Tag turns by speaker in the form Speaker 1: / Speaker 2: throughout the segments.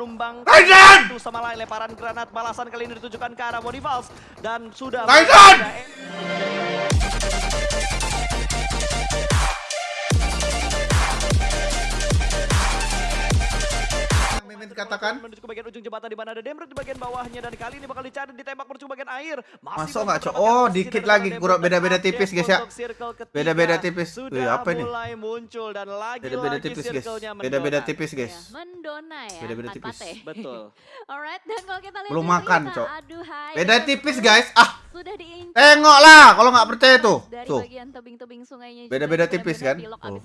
Speaker 1: menumbang
Speaker 2: Raiden!
Speaker 1: satu sama lain lemparan granat balasan kali ini ditujukan ke arah Bonifals dan sudah
Speaker 2: Raiden! Mimin katakan
Speaker 1: menuju ke bagian ujung jembatan di mana ada Demrut di bagian bawahnya dan kali ini bakal dicari ditembak menuju ke bagian air.
Speaker 2: Masuk nggak, Cok? Oh, dikit lagi, kurang beda-beda tipis, guys, ya. Beda-beda tipis. Wih, apa ini?
Speaker 1: mulai muncul dan lagi
Speaker 2: beda-beda tipis guys beda-beda tipis guys
Speaker 3: Ya, mendona ya,
Speaker 2: Beda-beda tipis.
Speaker 1: Betul.
Speaker 3: Alright, dan kalau kita lihat
Speaker 2: Belum makan, Cok. Beda tipis guys ah
Speaker 3: Sudah
Speaker 2: tengok lah kalau nggak percaya tuh
Speaker 3: dari
Speaker 2: tuh beda-beda tipis kan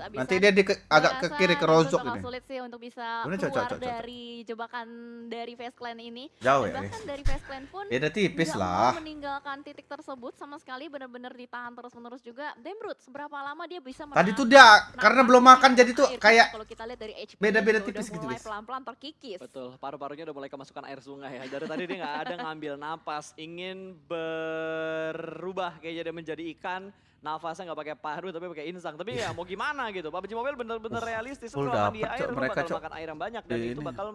Speaker 2: nanti dia di ke- agak ke kiri ke
Speaker 3: Demrut
Speaker 2: rozok ini
Speaker 3: sulit sih untuk bisa keluar
Speaker 2: Cok, Cok, Cok.
Speaker 3: dari jebakan dari Face Clan ini.
Speaker 2: jauh ya
Speaker 3: bahkan dari Face Clan pun
Speaker 2: beda tipis lah
Speaker 3: meninggalkan titik tersebut sama sekali benar-benar ditahan terus-menerus juga. Demrut seberapa lama dia bisa
Speaker 2: tadi
Speaker 3: menahan-
Speaker 2: tuh dia karena belum makan jadi tuh kayak
Speaker 3: kalau kita lihat dari HP
Speaker 2: beda-beda tipis gitu, guys.
Speaker 3: pelan-pelan terkikis.
Speaker 1: Betul, paru-parunya udah mulai kemasukan air sungai ya. Dari tadi dia nggak ada ngambil napas, ingin berubah kayaknya dia menjadi ikan. Nafasnya nggak pakai paru tapi pakai insang. Tapi ya mau gimana gitu. PUBG Mobile bener-bener realistis.
Speaker 2: full
Speaker 1: Kalau di air lu
Speaker 2: Mereka,
Speaker 1: bakal
Speaker 2: Cok.
Speaker 1: makan air yang banyak dan
Speaker 2: Di
Speaker 1: itu bakal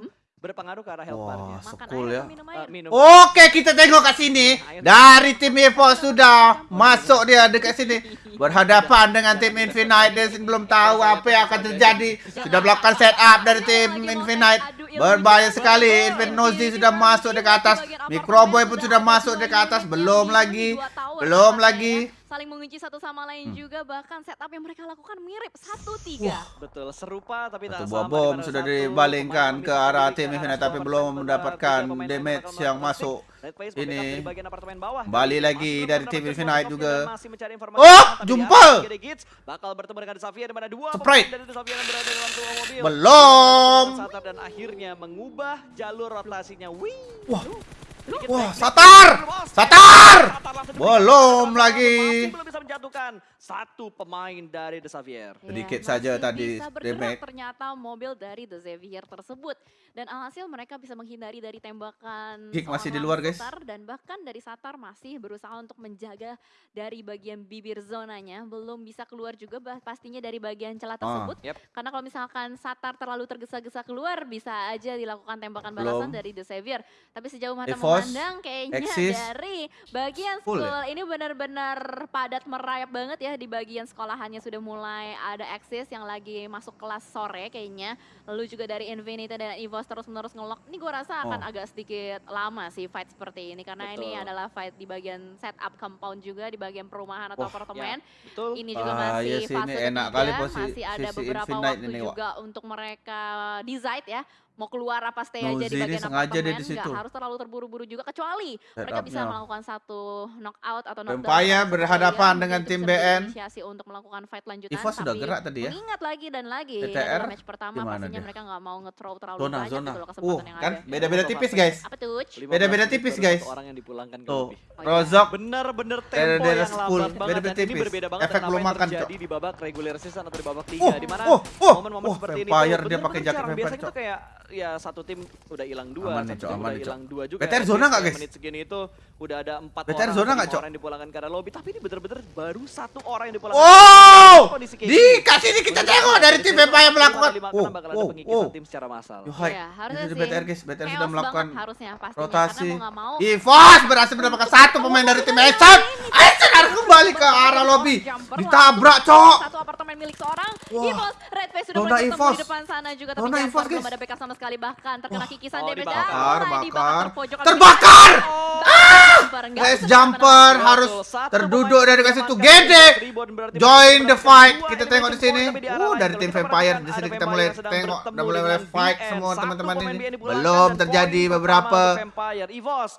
Speaker 1: berpengaruh ke arah health bar-nya.
Speaker 2: Wah,
Speaker 3: Makan air
Speaker 2: ya.
Speaker 3: atau minum.
Speaker 2: Oke, kita tengok ke sini. Dari tim EVOS sudah masuk dia dekat sini. Berhadapan dengan tim Infinite. Dia belum tahu apa yang akan terjadi. Sudah melakukan setup dari tim Infinite. Berbahaya sekali. Infinite Nozi sudah masuk dekat atas. Microboy pun sudah masuk dekat atas. Belum lagi. Belum lagi.
Speaker 3: Saling mengunci satu sama lain
Speaker 2: Hmm.
Speaker 3: juga bahkan setup yang mereka lakukan mirip satu tiga.
Speaker 1: Betul, serupa tapi tak sama.
Speaker 2: bom sudah
Speaker 1: satu
Speaker 2: dibalingkan ke arah tim Infinite tapi belum mendapatkan damage yang masuk. Ini.
Speaker 1: Dan
Speaker 2: lagi
Speaker 1: masuk
Speaker 2: dari tim Infinite juga.
Speaker 1: dan masih mencari informasi
Speaker 2: Oh,
Speaker 1: tapi di
Speaker 2: jumpa.
Speaker 1: bakal bertemu dengan Xavier di mana dua
Speaker 2: Sprite.
Speaker 1: pemain dari Xavier yang berada dalam sebuah mobil.
Speaker 2: Belum.
Speaker 1: Satap dan akhirnya mengubah jalur rotasinya. Wih.
Speaker 2: Wah. Wah. Satar! Satar! Belum lagi.
Speaker 1: Masih belum bisa menjatuhkan satu pemain dari The Xavier.
Speaker 2: Sedikit
Speaker 3: Ya,
Speaker 2: saja
Speaker 3: masih
Speaker 2: tadi
Speaker 3: bisa bergerak
Speaker 2: damage.
Speaker 3: ternyata mobil dari The Xavier tersebut dan alhasil mereka bisa menghindari dari tembakan
Speaker 2: Kick masih di luar, guys.
Speaker 3: Satar dan bahkan dari Satar masih berusaha untuk menjaga dari bagian bibir zonanya belum bisa keluar juga bah- pastinya dari bagian celah
Speaker 2: Ah.
Speaker 3: tersebut
Speaker 1: Yep.
Speaker 3: karena kalau misalkan Satar terlalu tergesa-gesa keluar bisa aja dilakukan tembakan
Speaker 2: Belum.
Speaker 3: balasan dari The Xavier tapi sejauh mata
Speaker 2: Evos,
Speaker 3: memandang kayaknya
Speaker 2: Exis.
Speaker 3: dari bagian
Speaker 2: Full
Speaker 3: school
Speaker 2: ya?
Speaker 3: ini benar-benar padat merayap banget ya di bagian sekolahannya sudah mulai ada Exis yang lagi masuk kelas sore kayaknya lalu juga dari Infinity dan Evos terus-menerus ngelok ini gue rasa akan
Speaker 2: Oh.
Speaker 3: agak sedikit lama sih fight seperti ini karena ini
Speaker 1: Betul.
Speaker 3: adalah fight di bagian setup compound juga di bagian perumahan atau
Speaker 2: Wah,
Speaker 3: apartemen
Speaker 1: Betul.
Speaker 3: ini juga
Speaker 2: Ah,
Speaker 3: masih
Speaker 2: iya sih,
Speaker 3: fase
Speaker 2: ini enak
Speaker 3: ketiga,
Speaker 2: kali posi-
Speaker 3: masih ada beberapa
Speaker 2: Infinite
Speaker 3: waktu
Speaker 2: ini, Wak.
Speaker 3: juga untuk mereka decide ya mau keluar apa stay aja di bagian
Speaker 2: sengaja dia
Speaker 3: apartemen
Speaker 2: di situ.
Speaker 3: nggak harus terlalu terburu-buru juga kecuali mereka bisa melakukan satu knockout atau knockdown satu
Speaker 2: berhadapan
Speaker 3: player,
Speaker 2: dengan tim BN.
Speaker 3: inisiasi untuk melakukan fight lanjutan
Speaker 2: Ivo sudah
Speaker 3: tapi
Speaker 2: gerak tadi ya.
Speaker 3: mengingat lagi dan lagi
Speaker 2: TTR
Speaker 3: match pertama pastinya
Speaker 2: dia?
Speaker 3: mereka nggak mau nge-throw terlalu
Speaker 2: Zona,
Speaker 3: banyak
Speaker 2: zona.
Speaker 3: gitu loh
Speaker 2: Uh,
Speaker 3: kesempatan yang
Speaker 2: kan
Speaker 3: ada
Speaker 2: beda-beda tipis guys.
Speaker 3: apa tuh
Speaker 1: 15
Speaker 2: Beda-beda tipis, guys.
Speaker 1: orang yang dipulangkan ke
Speaker 2: Tuh.
Speaker 3: Oh, iya.
Speaker 2: Rozok
Speaker 1: Bener-bener tempo yang lambat banget
Speaker 2: beda-beda
Speaker 1: ini
Speaker 2: tipis.
Speaker 1: berbeda banget
Speaker 2: Efek belum makan,
Speaker 1: terjadi
Speaker 2: Cok.
Speaker 1: di babak regular season atau di babak
Speaker 2: Oh,
Speaker 1: liga di mana
Speaker 2: oh, oh,
Speaker 1: momen-momen seperti ini
Speaker 2: Vampire
Speaker 1: tuh
Speaker 2: dia pakai jaket. Vampire,
Speaker 1: biasanya
Speaker 2: Cok.
Speaker 1: tuh kayak ya satu tim udah hilang dua
Speaker 2: Aman nih,
Speaker 1: satu
Speaker 2: Cok,
Speaker 1: tim
Speaker 2: aman
Speaker 1: udah
Speaker 2: nih,
Speaker 1: hilang dua juga
Speaker 2: BTR
Speaker 1: At
Speaker 2: zona nggak, guys?
Speaker 1: menit segini itu udah ada empat
Speaker 2: BTR
Speaker 1: orang
Speaker 2: zona Cok?
Speaker 1: orang yang dipulangkan arah lobby tapi ini bener-bener baru satu orang yang dipulangkan
Speaker 2: Oh,
Speaker 1: Kondisi kayak
Speaker 2: di
Speaker 1: gini.
Speaker 2: kasih ini kita tengok dari tim
Speaker 1: situ
Speaker 2: Vampire melakukan. Oh,
Speaker 1: karena
Speaker 2: oh, oh.
Speaker 1: tim secara massal
Speaker 3: Iya, harusnya
Speaker 2: ini
Speaker 3: sih
Speaker 2: BTR guys, BTR sudah melakukan
Speaker 3: banget harusnya pastinya
Speaker 2: rotasi.
Speaker 3: karena
Speaker 2: Ivos berhasil mendapatkan satu pemain dari tim Eson. Eson harus kembali ke arah lobby. Ditabrak, Cok.
Speaker 3: Satu apartemen milik seorang. Ivos, Red Face sudah bertemu di depan sana juga tapi
Speaker 2: Ivos,
Speaker 3: belum
Speaker 2: guys.
Speaker 3: ada backup sama sekali bahkan terkena kikisan
Speaker 1: Oh,
Speaker 3: damage
Speaker 1: dibakar.
Speaker 3: dan mulai
Speaker 2: Bakar,
Speaker 3: dibakar
Speaker 2: bakar.
Speaker 3: terpojokan.
Speaker 2: Terbakar!
Speaker 3: Nggak
Speaker 2: Guys, jumper harus terduduk dari situ.
Speaker 1: diamankan
Speaker 2: Gede! Join the fight. Kita tengok di sini. Uh, dari tim Vampire di sini kita mulai tengok udah mulai mulai fight semua teman-teman ini. Belum terjadi beberapa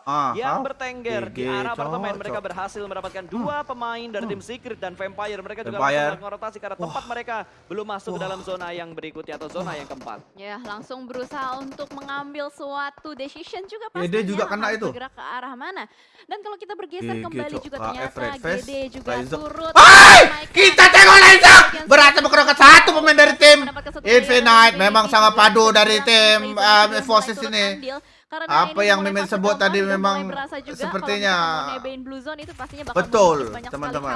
Speaker 2: Ah,
Speaker 1: yang bertengger di arah apartemen mereka berhasil mendapatkan dua pemain dari tim Secret dan Vampire. Mereka juga melakukan rotasi karena tempat mereka belum masuk ke dalam zona yang berikutnya atau zona yang keempat.
Speaker 3: Ya, langsung berusaha untuk mengambil suatu decision juga
Speaker 2: Ya,
Speaker 3: pastinya
Speaker 2: dia juga kena itu.
Speaker 3: bergerak ke arah mana. Dan kalau kita bergeser
Speaker 2: GG,
Speaker 3: kembali juga
Speaker 2: KF
Speaker 3: ternyata GD juga turut
Speaker 2: Hai! Kita tengok
Speaker 3: bagian
Speaker 2: berhasil mengerokan satu pemain dari tim Infinite. Memang sangat padu dari tim um, Forces ini.
Speaker 3: Karena
Speaker 2: Apa yang Mimin sebut tadi memang sepertinya
Speaker 3: kalau misalkan mau nebein Blue Zone itu pastinya bakal
Speaker 2: betul, teman-teman.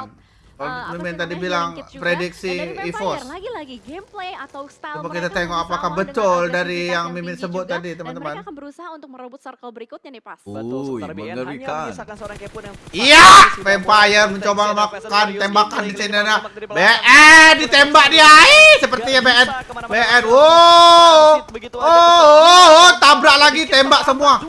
Speaker 2: Kalau
Speaker 3: eh, sih
Speaker 2: tadi bilang prediksi EVOS.
Speaker 3: Lagi-lagi gameplay atau style
Speaker 2: Coba kita tengok apakah betul dari yang Mimin sebut
Speaker 3: juga,
Speaker 2: tadi,
Speaker 3: Dan
Speaker 2: teman-teman.
Speaker 3: mereka akan berusaha untuk merebut circle berikutnya nih pas.
Speaker 1: Betul,
Speaker 4: mengerikan.
Speaker 2: Iya, Vampire mencoba melakukan tembakan di
Speaker 1: belakang.
Speaker 2: BN ditembak dia. Ih, sepertinya
Speaker 1: Nggak
Speaker 2: BN. BN. Wow. Oh, oh, oh, tabrak lagi, tembak semua.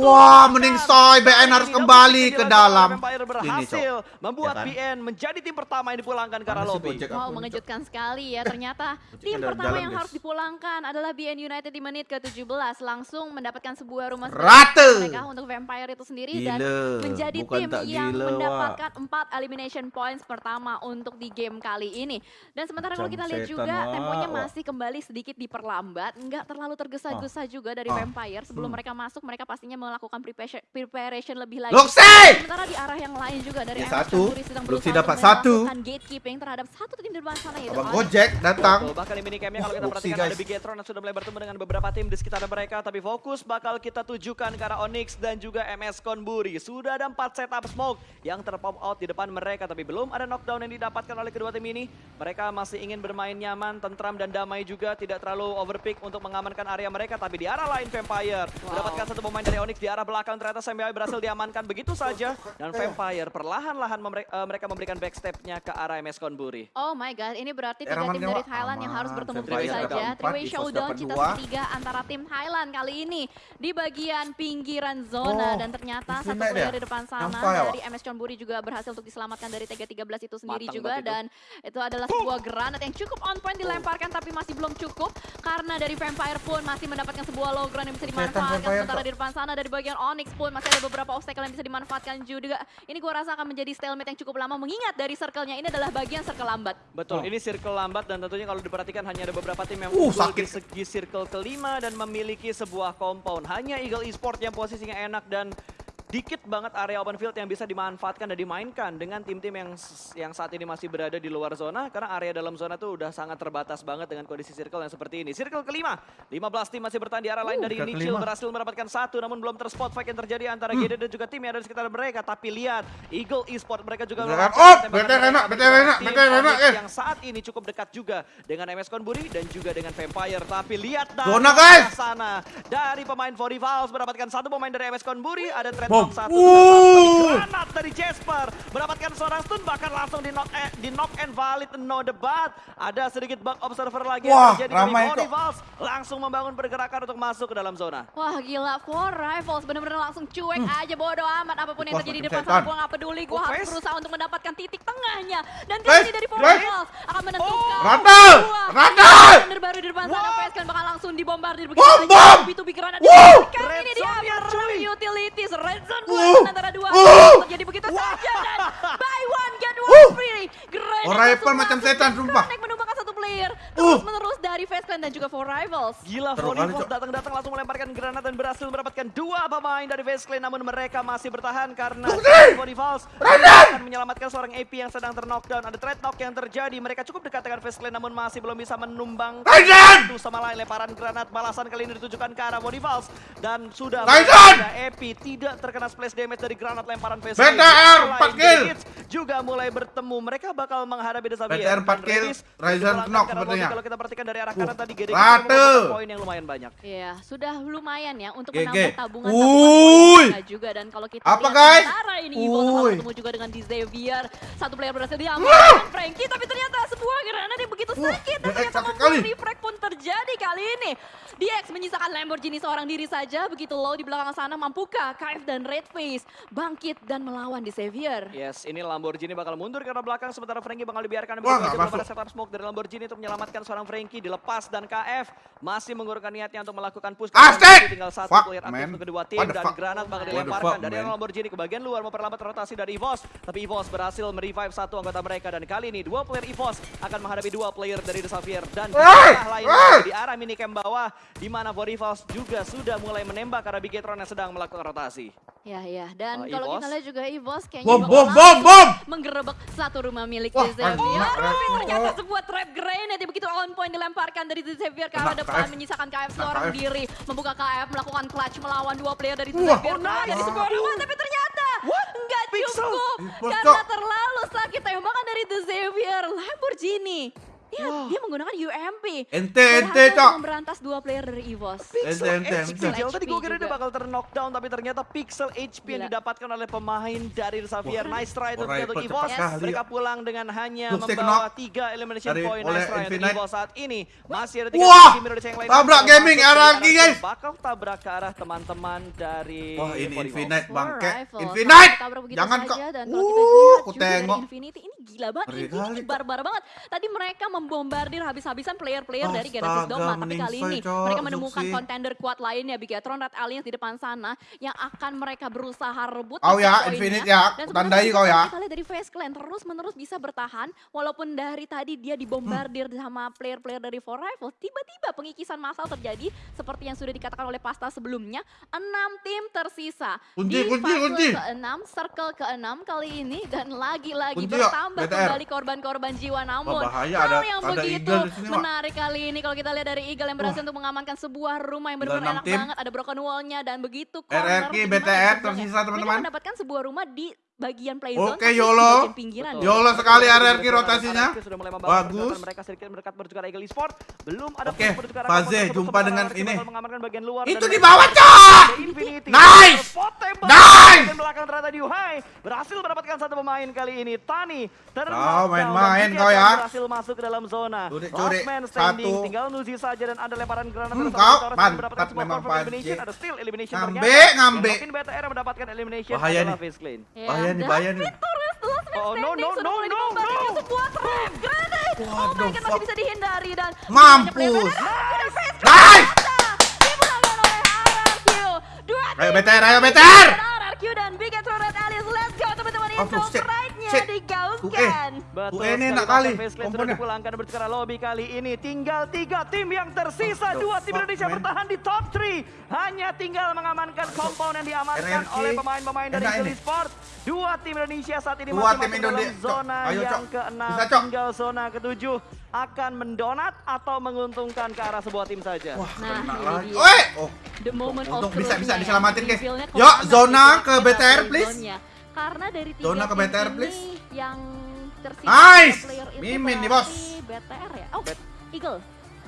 Speaker 2: Wah,
Speaker 1: bahkan.
Speaker 2: meningsoy. BN harus kembali ke dalam. Ini,
Speaker 1: berhasil
Speaker 2: Cok.
Speaker 1: membuat
Speaker 2: Ya kan?
Speaker 1: BN menjadi tim pertama yang dipulangkan ke arah
Speaker 2: Mana sih
Speaker 1: lobby.
Speaker 3: Wow, mengejutkan sekali ya. Ternyata tim pertama yang
Speaker 2: guys.
Speaker 3: harus dipulangkan adalah BN United di menit ke-17. Langsung mendapatkan sebuah rumah sendiri
Speaker 2: Rata.
Speaker 3: mereka untuk Vampire itu sendiri dan menjadi
Speaker 4: Bukan
Speaker 3: tim yang
Speaker 4: gila, Wak.
Speaker 3: mendapatkan empat elimination points pertama untuk di game kali ini. Dan sementara kalau kita lihat juga
Speaker 4: Wak,
Speaker 3: temponya masih kembali sedikit diperlambat, nggak terlalu tergesa-gesa juga dari
Speaker 2: Ah.
Speaker 3: Vampire. Sebelum
Speaker 4: Hmm.
Speaker 3: mereka masuk, mereka pastinya melakukan preparation, preparation lebih lagi.
Speaker 2: Luxi!
Speaker 3: Sementara di arah yang lain juga dari
Speaker 2: Ya,
Speaker 3: MS
Speaker 2: satu. Luxi dapat satu.
Speaker 3: gatekeeping terhadap satu tim di depan sana yaitu
Speaker 2: Abang. Gojek datang.
Speaker 1: Betul, bahkan di minicamnya kalau kita
Speaker 2: Luxi,
Speaker 1: perhatikan
Speaker 2: guys.
Speaker 1: ada Bigetron yang sudah mulai bertemu dengan beberapa tim di sekitar mereka. Tapi fokus bakal kita tujukan ke arah Onyx dan juga MS Konburi. Sudah ada empat setup smoke yang terpop out di depan mereka. Tapi belum ada knockdown yang didapatkan oleh kedua tim ini. Mereka masih ingin bermain nyaman, tentram dan damai juga. Tidak terlalu overpick untuk mengamankan area mereka. Tapi di arah lain Vampire mendapatkan satu pemain dari Onyx di arah belakang. Ternyata Samuel berhasil diamankan begitu saja. Dan Vampire perlahan-lahan memre- eh, mereka memberikan backstepnya ke arah MS Konburi.
Speaker 3: Oh my god, ini berarti
Speaker 2: Eh,
Speaker 3: tiga tim dari Thailand yang harus bertemu begitu saja. Three-way showdown
Speaker 2: dua.
Speaker 3: segitiga antara tim Thailand kali ini di bagian pinggiran zona
Speaker 2: Oh,
Speaker 3: dan ternyata satu player
Speaker 2: ya?
Speaker 3: di depan sana dari MS Chonburi juga berhasil untuk diselamatkan dari TG13 itu sendiri
Speaker 1: Matang
Speaker 3: juga dan itu adalah sebuah granat yang cukup on point dilemparkan tapi masih belum cukup karena dari Vampire pun masih mendapatkan sebuah low ground yang bisa dimanfaatkan sementara di depan sana dari bagian Onyx pun masih ada beberapa obstacle yang bisa dimanfaatkan juga. Ini gua rasa akan menjadi stalemate yang cukup lama mengingat dari circle-nya ini adalah bagian circle lambat.
Speaker 1: Betul,
Speaker 2: Oh.
Speaker 1: ini circle lambat dan tentunya kalau diperhatikan hanya ada beberapa tim yang
Speaker 2: Uh, sakit.
Speaker 1: di segi circle kelima dan memiliki sebuah compound. Hanya Eagle Esport yang posisinya enak dan dikit banget area open field yang bisa dimanfaatkan dan dimainkan dengan tim-tim yang yang saat ini masih berada di luar zona karena area dalam zona tuh udah sangat terbatas banget dengan kondisi circle yang seperti ini. Circle kelima, 15 tim masih bertahan di arah lain
Speaker 2: Uh,
Speaker 1: dari Nichil berhasil mendapatkan satu namun belum terspot fight yang terjadi antara
Speaker 2: Hmm.
Speaker 1: GD dan juga tim yang ada di sekitar mereka. Tapi lihat, Eagle Esport mereka juga
Speaker 2: Beneran.
Speaker 1: melancarkan
Speaker 2: Oh, enak, enak, enak,
Speaker 1: Onyx
Speaker 2: eh.
Speaker 1: yang saat ini cukup dekat juga dengan MS Konburi dan juga dengan Vampire. Tapi lihat dari
Speaker 2: Zona, guys.
Speaker 1: arah sana dari pemain Forivals mendapatkan satu pemain dari MS Konburi, ada trade
Speaker 2: Bom. Uh.
Speaker 1: granat dari Jasper mendapatkan seorang stun bahkan langsung di knock eh, di knock and valid no debat. Ada sedikit bug observer lagi
Speaker 2: Wah,
Speaker 1: yang terjadi
Speaker 2: ramai,
Speaker 1: dari
Speaker 2: Cok.
Speaker 1: Forivals langsung membangun pergerakan untuk masuk ke dalam zona.
Speaker 3: Wah gila, Four Rivals bener-bener langsung cuek aja bodo amat apa pun yang
Speaker 2: Wah,
Speaker 3: terjadi di depan sana gue gak peduli, gue
Speaker 1: Oh,
Speaker 3: harus
Speaker 1: Face.
Speaker 3: berusaha untuk mendapatkan titik tengahnya dan kali ini dari Four. Rivals akan menentukan
Speaker 2: Rata,
Speaker 3: dua
Speaker 2: Rata.
Speaker 3: Bener baru di depan sana. Face kan bakal langsung dibombardir
Speaker 2: Bom,
Speaker 3: begitu
Speaker 2: bom.
Speaker 3: B2B granat
Speaker 2: Wow.
Speaker 3: kali
Speaker 1: Red
Speaker 3: ini dia
Speaker 1: cuy.
Speaker 3: utilities, red zone
Speaker 2: Uh.
Speaker 3: antara dua
Speaker 2: Uh.
Speaker 3: terjadi begitu saja dan buy one get
Speaker 2: Uh.
Speaker 3: one free Granat
Speaker 2: Oh, Rifle macam setan, sumpah.
Speaker 3: Menumbangkan player
Speaker 2: Uh.
Speaker 3: terus menerus dari Face Clan dan juga Four Rivals
Speaker 1: Gila,
Speaker 2: Cok.
Speaker 1: datang-datang langsung melemparkan granat dan berhasil mendapatkan dua pemain dari Face Clan. Namun mereka masih bertahan karena Volleyball akan menyelamatkan seorang AP yang sedang terknockdown. Ada trade knock yang terjadi. Mereka cukup dekat dengan Face Clan namun masih belum bisa menumbang satu sama lain. Lemparan granat balasan kali ini ditujukan ke arah Volleyball. Dan sudah AP tidak terkena splash damage dari granat lemparan Face
Speaker 2: BTR,
Speaker 1: Selain
Speaker 2: empat kill.
Speaker 1: Hits juga mulai bertemu. Mereka bakal menghadapi Xavier.
Speaker 2: BTR empat
Speaker 1: Dan
Speaker 2: kill,
Speaker 1: Redis
Speaker 2: Ryzen knock sepertinya.
Speaker 1: Kalau kita perhatikan dari arah
Speaker 2: Uh,
Speaker 1: kanan tadi GD
Speaker 2: rata.
Speaker 1: poin yang lumayan banyak.
Speaker 3: Iya, sudah lumayan ya untuk menambah tabungan
Speaker 2: Uy.
Speaker 3: tabungan juga dan kalau kita
Speaker 2: Apa, guys?
Speaker 3: sementara ini ketemu juga dengan di Xavier. Satu player berhasil diamankan Frankie tapi ternyata sebuah granat yang begitu sakit dan ternyata membuat refrag pun terjadi kali ini. DX menyisakan Lamborghini seorang diri saja begitu low di belakang sana mampukah KF dan Redface bangkit dan melawan di Xavier.
Speaker 1: Yes, ini Lamborghini bakal mundur karena belakang sementara Frankie bakal dibiarkan
Speaker 2: Wah,
Speaker 1: begitu
Speaker 2: nggak
Speaker 1: aja
Speaker 2: masuk.
Speaker 1: belum ada setup smoke dari Lamborghini untuk menyelamatkan seorang Frankie dilepas dan KF masih mengurungkan niatnya untuk melakukan push.
Speaker 2: Asik!
Speaker 1: Tinggal satu
Speaker 2: Fuck,
Speaker 1: player aktif untuk kedua tim dan
Speaker 2: fuck?
Speaker 1: granat bakal dilemparkan
Speaker 2: fuck,
Speaker 1: dari
Speaker 2: man?
Speaker 1: Lamborghini ke bagian luar memperlambat rotasi dari EVOS. Tapi EVOS berhasil merevive satu anggota mereka dan kali ini dua player EVOS akan menghadapi dua player dari The Xavier dan di
Speaker 2: Hey!
Speaker 1: arah lain di arah minicamp bawah di mana Vorivals juga sudah mulai menembak karena Bigetron yang sedang melakukan rotasi.
Speaker 3: Ya ya dan
Speaker 1: Uh,
Speaker 3: kalau kita lihat juga Evos kayaknya
Speaker 2: Bom,
Speaker 3: bakal
Speaker 2: bom, bom,
Speaker 3: langsung
Speaker 2: bom!
Speaker 3: menggerebek satu rumah milik
Speaker 2: Wah,
Speaker 3: The Xavier.
Speaker 2: kena, kena.
Speaker 3: Tapi ternyata
Speaker 2: Oh.
Speaker 3: sebuah trap grenade yang begitu on point dilemparkan dari The Xavier ke arah
Speaker 2: Kena
Speaker 3: depan
Speaker 2: KF.
Speaker 3: menyisakan KF
Speaker 2: Kena
Speaker 3: seorang
Speaker 2: KF.
Speaker 3: diri. Membuka KF melakukan clutch melawan dua player dari
Speaker 2: Wah.
Speaker 3: Xavier.
Speaker 1: Oh, nice.
Speaker 3: Jadi sebuah rumah tapi ternyata nggak cukup karena terlalu sakit tembakan dari The Xavier Lamborghini. Dia, dia menggunakan UMP.
Speaker 2: Ente, ente,
Speaker 3: Berhasil
Speaker 2: Cok.
Speaker 3: memberantas dua player dari EVOS.
Speaker 2: Ente, ente,
Speaker 1: HP.
Speaker 2: ente.
Speaker 1: Jauh tadi gue kira dia bakal ter-knockdown, tapi ternyata pixel HP yang
Speaker 3: Gila.
Speaker 1: didapatkan oleh pemain dari Xavier. Nice try
Speaker 2: Oh,
Speaker 1: untuk EVOS.
Speaker 2: sekali.
Speaker 1: Mereka pulang dengan hanya membawa
Speaker 2: knock.
Speaker 1: tiga elimination
Speaker 2: Dari-
Speaker 1: point.
Speaker 2: oleh
Speaker 1: Nice try untuk
Speaker 2: Infinite.
Speaker 1: EVOS saat ini. Masih ada tiga
Speaker 2: Wah,
Speaker 1: tim Indonesia yang lain.
Speaker 2: tabrak gaming
Speaker 1: arah
Speaker 2: guys.
Speaker 1: Bakal tabrak ke arah teman-teman dari
Speaker 2: Wah ini. Infinite bangke. Infinite! Jangan kok. Uh,
Speaker 3: lihat
Speaker 2: aku tengok.
Speaker 3: Infinity ini gila banget.
Speaker 2: Ngeri
Speaker 3: Ini, barbar banget. Tadi mereka membombardir habis-habisan player-player dari Genesis Dogma. Tapi kali ini mereka menemukan
Speaker 2: Zuxi.
Speaker 3: contender kuat lainnya. Bigatron Red Alliance di depan sana yang akan mereka berusaha rebut. Titik
Speaker 2: ya. Infinite ya.
Speaker 3: Dan
Speaker 2: Tandai kau ya.
Speaker 3: Kita lihat dari Face Clan terus-menerus bisa bertahan. Walaupun dari tadi dia dibombardir sama player-player dari Four Rifles. Tiba-tiba pengikisan massal terjadi. Seperti yang sudah dikatakan oleh Pasta sebelumnya. Enam tim tersisa.
Speaker 2: Kunci,
Speaker 3: di
Speaker 2: kunci, kunci.
Speaker 3: ke-6, circle ke-6 kali ini. Dan lagi-lagi
Speaker 2: Kunci BTR.
Speaker 3: kembali korban-korban jiwa. Namun
Speaker 2: Wah, bahaya,
Speaker 3: hal
Speaker 2: ada-
Speaker 3: yang
Speaker 2: ada
Speaker 3: begitu
Speaker 2: sini,
Speaker 3: menarik kali ini. Kalau kita lihat dari Eagle yang berhasil untuk mengamankan sebuah rumah yang benar-benar enak
Speaker 2: tim.
Speaker 3: banget. Ada broken wall-nya dan begitu
Speaker 2: RRQ,
Speaker 3: corner
Speaker 2: BTR tersisa, teman-teman.
Speaker 3: mendapatkan sebuah rumah di bagian play zone.
Speaker 2: Oke, YOLO.
Speaker 3: pinggiran.
Speaker 1: Betul.
Speaker 2: YOLO sekali RRQ rotasinya.
Speaker 1: Sudah mulai
Speaker 2: Bagus.
Speaker 1: mereka sedikit mendekat arah Eagle Esport. Belum ada
Speaker 2: Oke, Faze, jumpa dengan ini. Itu di bawah, Cok! Nice! Nice!
Speaker 1: Dan belakang ternyata di Uhai. Berhasil mendapatkan satu pemain kali ini. Tani.
Speaker 2: Kau
Speaker 1: knockdown
Speaker 2: main-main kau ya.
Speaker 1: Berhasil masuk ke dalam zona. Man standing.
Speaker 2: Satu.
Speaker 1: Tinggal Nuzi saja dan ada lemparan granat.
Speaker 2: Hmm,
Speaker 1: dari
Speaker 2: kau mantap memang,
Speaker 1: elimination
Speaker 2: Ngambe,
Speaker 1: ternyata.
Speaker 2: ngambe. Bahaya nih.
Speaker 3: Ya,
Speaker 2: Bahaya nih,
Speaker 3: dan
Speaker 2: bahaya nih.
Speaker 1: Oh, no, no, no, no, no.
Speaker 3: sebuah trap grenade. Oh my god, masih bisa dihindari dan
Speaker 2: Mampus.
Speaker 3: Nice!
Speaker 2: Ayo BTR, ayo BTR!
Speaker 3: RRQ dan Bigatron Red Alliance. Let's go teman-teman.
Speaker 2: Oh,
Speaker 3: Intro
Speaker 2: shit, shit.
Speaker 3: digaungkan.
Speaker 1: Betul
Speaker 2: UN
Speaker 1: sekali,
Speaker 2: enak kali komponnya.
Speaker 1: dipulangkan dan bertukar lobby kali ini. Tinggal tiga tim yang tersisa. Dua tim
Speaker 2: fuck,
Speaker 1: Indonesia
Speaker 2: man?
Speaker 1: bertahan di top 3. Hanya tinggal mengamankan kompon yang diamankan oleh pemain-pemain dari
Speaker 2: ini.
Speaker 1: Sport. Dua tim Indonesia saat ini masih masuk dalam zona
Speaker 2: ayo,
Speaker 1: yang
Speaker 2: Cok.
Speaker 1: keenam. Tinggal zona ketujuh akan mendonat atau menguntungkan ke arah sebuah tim saja.
Speaker 2: Wah,
Speaker 3: Nah, ini
Speaker 2: lagi.
Speaker 3: dia.
Speaker 2: Oi! Oh,
Speaker 3: The moment
Speaker 2: Untung
Speaker 3: of
Speaker 2: bisa- bisa
Speaker 3: ya.
Speaker 2: diselamatin, guys. Yuk, zona ke BTR, please.
Speaker 3: Karena dari tiga
Speaker 2: Zona ke BTR,
Speaker 3: ini
Speaker 2: please.
Speaker 3: yang tersisa
Speaker 2: Nice!
Speaker 3: player itu
Speaker 2: Mimin nih, bos.
Speaker 3: BTR ya? Oh, Eagle.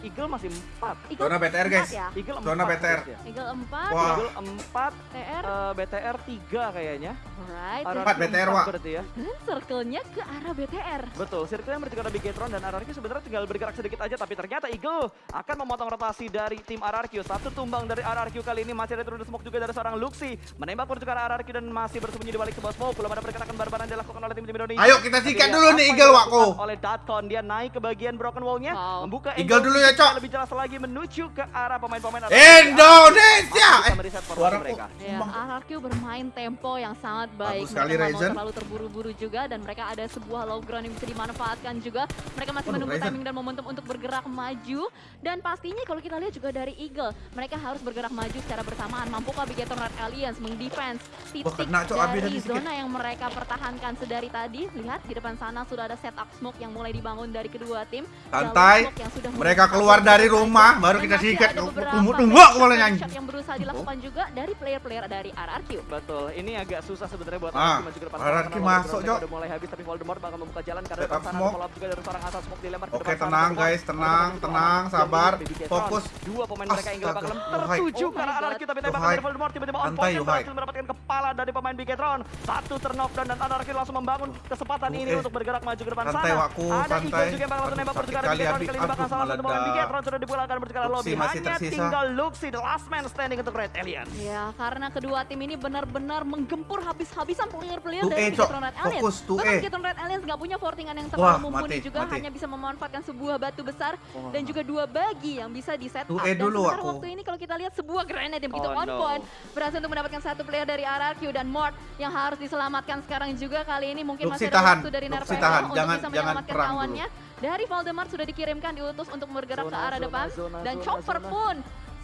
Speaker 1: Eagle masih empat.
Speaker 3: Eagle
Speaker 2: Zona BTR, guys.
Speaker 3: Ya?
Speaker 1: Eagle
Speaker 2: Zona
Speaker 1: empat
Speaker 2: BTR.
Speaker 1: harusnya.
Speaker 3: Eagle 4,
Speaker 2: Wah.
Speaker 1: Eagle empat,
Speaker 3: TR,
Speaker 1: eh, BTR tiga kayaknya.
Speaker 3: alright.
Speaker 1: RRQ
Speaker 2: Empat BTR, Wak.
Speaker 1: berarti ya.
Speaker 3: Dan circle-nya ke arah BTR.
Speaker 1: Betul, sirkuitnya menuju ke arah Bigetron dan RRQ sebenarnya tinggal bergerak sedikit aja tapi ternyata Eagle akan memotong rotasi dari tim RRQ. Satu tumbang dari RRQ kali ini masih ada turun smoke juga dari seorang Luxi. Menembak menuju ke arah RRQ dan masih bersembunyi di balik sebuah smoke. Belum ada pergerakan barbaran yang dilakukan oleh tim-tim Indonesia.
Speaker 2: Ayo kita sikat dulu nih Eagle
Speaker 1: dilakukan Oleh Datkon dia naik ke bagian broken wall-nya,
Speaker 3: Wow.
Speaker 1: membuka
Speaker 2: Eagle dulu ya,
Speaker 1: supaya
Speaker 2: Cok.
Speaker 1: Lebih jelas lagi menuju ke arah pemain-pemain.
Speaker 2: Indonesia! Eh, suaraku.
Speaker 1: mereka.
Speaker 3: Ya, RRQ bermain tempo yang sangat baik.
Speaker 2: Bagus sekali, Ryzen.
Speaker 3: terlalu terburu-buru juga dan mereka ada sebuah low ground yang bisa dimanfaatkan juga. Mereka masih menunggu timing dan momentum untuk bergerak maju. Dan pastinya kalau kita lihat juga dari Eagle, mereka harus bergerak maju secara bersamaan. Mampukah Bigetron Red Alliance mengdefense titik dari zona yang mereka pertahankan sedari tadi. Lihat di depan sana sudah ada setup smoke yang mulai dibangun dari kedua tim.
Speaker 2: Santai.
Speaker 3: smoke yang sudah
Speaker 2: Mereka
Speaker 3: mulai
Speaker 2: keluar dari rumah, baru kita sikat.
Speaker 3: backshot-
Speaker 2: aku malah nyanyi.
Speaker 3: yang berusaha dilakukan juga dari player-player dari RRQ.
Speaker 1: Betul, ini agak susah sebenarnya buat
Speaker 2: Ah,
Speaker 1: RRQ maju ke depan.
Speaker 2: RRQ
Speaker 1: Karena
Speaker 2: masuk, Cok.
Speaker 1: Udah mulai habis tapi Voldemort bakal membuka jalan karena depan sana follow up juga dari seorang asal smoke dilempar ke
Speaker 2: Oke,
Speaker 1: depan
Speaker 2: tenang, guys, tenang, tenang, sabar, fokus.
Speaker 1: Dua pemain mereka yang
Speaker 2: Astaga,
Speaker 1: bakal tertuju
Speaker 3: Oh
Speaker 1: ke arah
Speaker 3: my
Speaker 1: RRQ tapi tembak dari Voldemort tiba-tiba on point berhasil mendapatkan kepala dari pemain Bigetron. Satu turnover dan RRQ langsung membangun kesempatan ini
Speaker 2: Oke.
Speaker 1: untuk bergerak maju ke depan
Speaker 2: Santai,
Speaker 1: sana. Ada
Speaker 2: santai.
Speaker 1: Eagle juga yang bakal langsung nembak bertukar Bigetron kali ini bakal salah satu pemain
Speaker 2: meledak.
Speaker 1: Bigetron sudah dipulangkan bertukar
Speaker 2: Luxi
Speaker 1: lobby. Hanya
Speaker 2: tersisa.
Speaker 1: tinggal Luxi, the last man standing untuk Red Alliance.
Speaker 3: Ya, karena kedua tim ini benar-benar menggempur habis-habisan player-player dari. Bigetron Red Alliance.
Speaker 2: Fokus,
Speaker 3: Bahkan Red Alliance nggak punya fortingan yang
Speaker 2: Wah,
Speaker 3: terlalu mumpuni
Speaker 2: mati,
Speaker 3: juga,
Speaker 2: mati.
Speaker 3: hanya bisa memanfaatkan sebuah batu besar dan juga dua bagi yang bisa di set up. Dan
Speaker 2: dulu aku.
Speaker 3: waktu ini kalau kita lihat sebuah grenade yang begitu
Speaker 1: Oh,
Speaker 3: on
Speaker 1: no.
Speaker 3: point berhasil untuk mendapatkan satu player dari RRQ dan Mort yang harus diselamatkan sekarang juga kali ini mungkin
Speaker 2: Luxi
Speaker 3: masih ada
Speaker 2: tahan,
Speaker 3: waktu dari
Speaker 2: tahan.
Speaker 3: untuk
Speaker 2: Jangan-
Speaker 3: bisa
Speaker 2: jangan
Speaker 3: menyelamatkan
Speaker 2: dulu.
Speaker 3: Dari Voldemort sudah dikirimkan diutus untuk bergerak ke
Speaker 1: Zona,
Speaker 3: arah
Speaker 1: zona,
Speaker 3: depan.
Speaker 1: zona,
Speaker 3: dan Chopper pun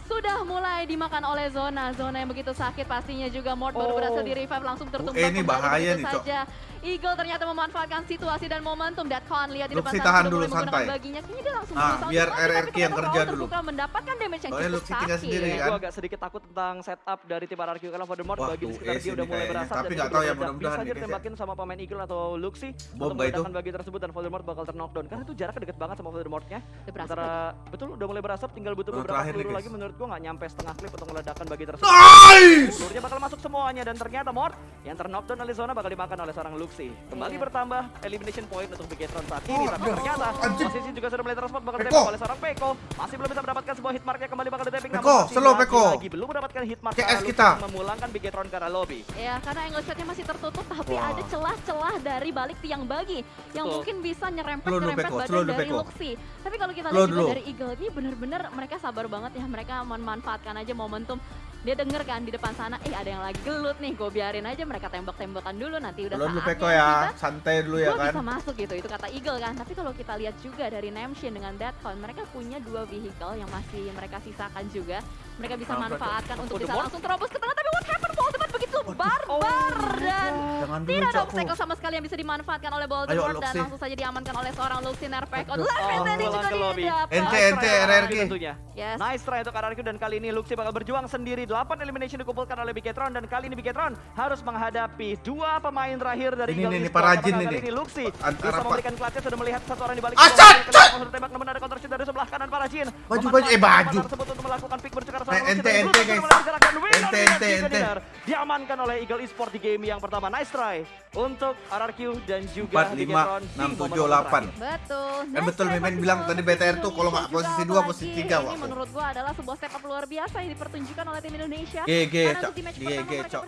Speaker 3: sudah mulai dimakan oleh zona. Zona yang begitu sakit pastinya juga Mort baru
Speaker 1: Oh.
Speaker 3: berhasil di revive langsung tertumbang
Speaker 2: eh, ini bahaya nih, Cok.
Speaker 3: saja. Eagle ternyata memanfaatkan situasi dan momentum. Datcon lihat di depan
Speaker 2: Luxi
Speaker 3: sana
Speaker 2: tahan dulu, santai.
Speaker 3: baginya. Kayaknya dia langsung
Speaker 2: Ah,
Speaker 3: berusaha
Speaker 2: biar RRQ yang kerja dulu.
Speaker 3: terpukul mendapatkan damage yang
Speaker 2: Soalnya
Speaker 3: cukup
Speaker 2: Luxi tinggal
Speaker 3: sakit.
Speaker 2: sendiri, kan?
Speaker 1: Gue agak sedikit takut tentang setup dari tim RRQ karena Voldemort bagi di sekitar
Speaker 2: ace
Speaker 1: dia udah
Speaker 2: ini
Speaker 1: mulai berasap.
Speaker 2: Tapi
Speaker 1: dan
Speaker 2: nggak tahu ya, mudah-mudahan
Speaker 1: Bisa ditembakin sama pemain Eagle atau Luxi.
Speaker 2: Bom
Speaker 1: untuk meledakkan bagi tersebut dan Voldemort bakal terknockdown. Karena itu jaraknya deket banget sama Voldemortnya. Antara betul udah mulai berasap tinggal butuh
Speaker 2: Nah,
Speaker 1: beberapa peluru lagi menurut gua nggak nyampe setengah klip untuk meledakkan bagi tersebut.
Speaker 2: Nice!
Speaker 1: Pelurunya bakal masuk semuanya dan ternyata Mort yang terknockdown oleh zona bakal dimakan oleh seorang Luxi. Kembali
Speaker 3: Iya.
Speaker 1: bertambah elimination point untuk Bigetron saat ini
Speaker 2: Oh,
Speaker 1: tapi ternyata posisi juga sudah mulai transport bakal ditembak oleh seorang Peko. Masih belum bisa mendapatkan sebuah hit mark yang kembali bakal ditembak
Speaker 2: Peko, slow, Peko.
Speaker 1: Lagi belum mendapatkan hit mark Luxi
Speaker 2: kita.
Speaker 1: memulangkan Bigetron ke arah lobby.
Speaker 3: Ya, karena angle shotnya masih tertutup, tapi
Speaker 2: Wah.
Speaker 3: ada celah-celah dari balik tiang bagi yang
Speaker 1: Betul.
Speaker 3: mungkin bisa nyerempet
Speaker 2: Slow dulu,
Speaker 3: nyerempet
Speaker 2: Peko,
Speaker 3: badan dari. Luxi. Tapi kalau kita lihat juga dari Eagle ini bener-bener mereka sabar banget ya, mereka memanfaatkan aja momentum. Dia denger kan di depan sana, eh ada yang lagi gelut nih, gue biarin aja mereka tembak-tembakan dulu nanti udah
Speaker 2: Belum
Speaker 3: saatnya
Speaker 2: Peko ya,
Speaker 3: kita
Speaker 2: santai dulu ya kan.
Speaker 3: bisa masuk gitu, itu kata Eagle kan. Tapi kalau kita lihat juga dari Namshin dengan Deadcon, mereka punya dua vehicle yang masih mereka sisakan juga. Mereka bisa manfaatkan untuk bisa langsung terobos ke tengah. Tapi what happened? Begitu barbar dan
Speaker 2: Jangan dulu
Speaker 3: tidak ada obstacle sama sekali yang bisa dimanfaatkan oleh Voldemort dan langsung saja diamankan oleh seorang Luxi Nerpeko.
Speaker 2: Aduh.
Speaker 3: Live
Speaker 1: Oh,
Speaker 3: tadi juga
Speaker 1: pulang ke lobby.
Speaker 3: dia dapat.
Speaker 2: Ente, ente, RRQ.
Speaker 1: tentunya.
Speaker 3: Yes.
Speaker 1: Nice try untuk RRQ dan kali ini Luxi bakal berjuang sendiri. 8 elimination dikumpulkan oleh Bigetron dan kali ini Bigetron harus menghadapi dua pemain terakhir dari
Speaker 2: Ini,
Speaker 1: Eagle
Speaker 2: ini. Parajin
Speaker 1: Apakah
Speaker 2: ini.
Speaker 1: ini Luxi
Speaker 2: Antara
Speaker 1: bisa memberikan clutch sudah melihat satu orang di balik.
Speaker 2: Asat,
Speaker 1: bola.
Speaker 2: cat!
Speaker 1: Langsung ditembak namun ada counter shoot dari sebelah kanan Parajin.
Speaker 2: Baju, baju, eh, baju.
Speaker 1: tersebut untuk melakukan pick bercakar
Speaker 2: Eh, ente, ente, guys. Ente, ente, ente.
Speaker 1: Diamankan oleh Eagle Esports di game yang pertama. Nice try untuk RRQ dan juga
Speaker 2: 4, 5,
Speaker 1: Bigetron di
Speaker 2: 6, 7,
Speaker 1: momen-momen
Speaker 2: 8.
Speaker 1: terakhir.
Speaker 3: Betul.
Speaker 2: Eh, betul,
Speaker 3: try
Speaker 2: Mimin bilang tadi BTR tuh kalau nggak posisi
Speaker 3: juga,
Speaker 2: dua,
Speaker 3: apalagi
Speaker 2: posisi tiga,
Speaker 3: Ini
Speaker 2: waktu.
Speaker 3: menurut gua adalah sebuah step up luar biasa yang dipertunjukkan oleh tim Indonesia.
Speaker 2: GG,
Speaker 3: Karena
Speaker 2: Cok. GG, Cok.